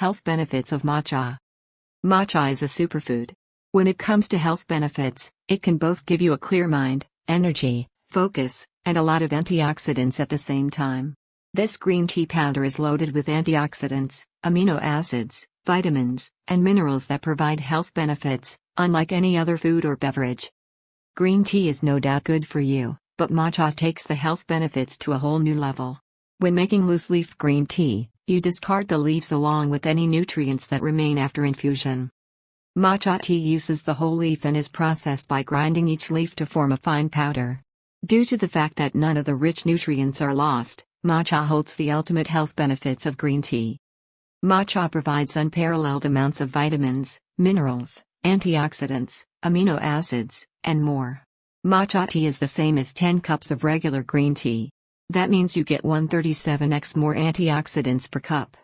Health benefits of matcha. Matcha is a superfood. When it comes to health benefits, it can both give you a clear mind, energy, focus, and a lot of antioxidants at the same time. This green tea powder is loaded with antioxidants, amino acids, vitamins, and minerals that provide health benefits, unlike any other food or beverage. Green tea is no doubt good for you, but matcha takes the health benefits to a whole new level. When making loose leaf green tea, you discard the leaves along with any nutrients that remain after infusion. Matcha tea uses the whole leaf and is processed by grinding each leaf to form a fine powder. Due to the fact that none of the rich nutrients are lost, matcha holds the ultimate health benefits of green tea. Matcha provides unparalleled amounts of vitamins, minerals, antioxidants, amino acids, and more. Matcha tea is the same as 10 cups of regular green tea. That means you get 137x more antioxidants per cup.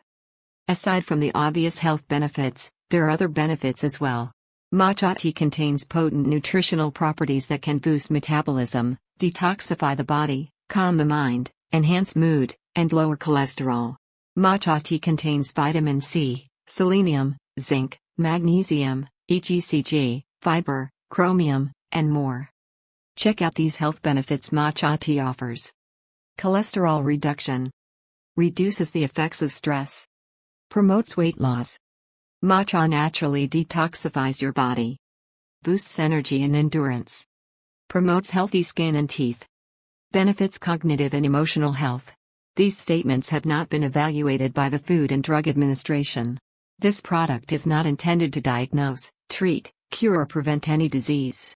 Aside from the obvious health benefits, there are other benefits as well. Matcha tea contains potent nutritional properties that can boost metabolism, detoxify the body, calm the mind, enhance mood, and lower cholesterol. Matcha tea contains vitamin C, selenium, zinc, magnesium, EGCG, fiber, chromium, and more. Check out these health benefits matcha tea offers. Cholesterol reduction. Reduces the effects of stress. Promotes weight loss. Matcha naturally detoxifies your body. Boosts energy and endurance. Promotes healthy skin and teeth. Benefits cognitive and emotional health. These statements have not been evaluated by the Food and Drug Administration. This product is not intended to diagnose, treat, cure, or prevent any disease.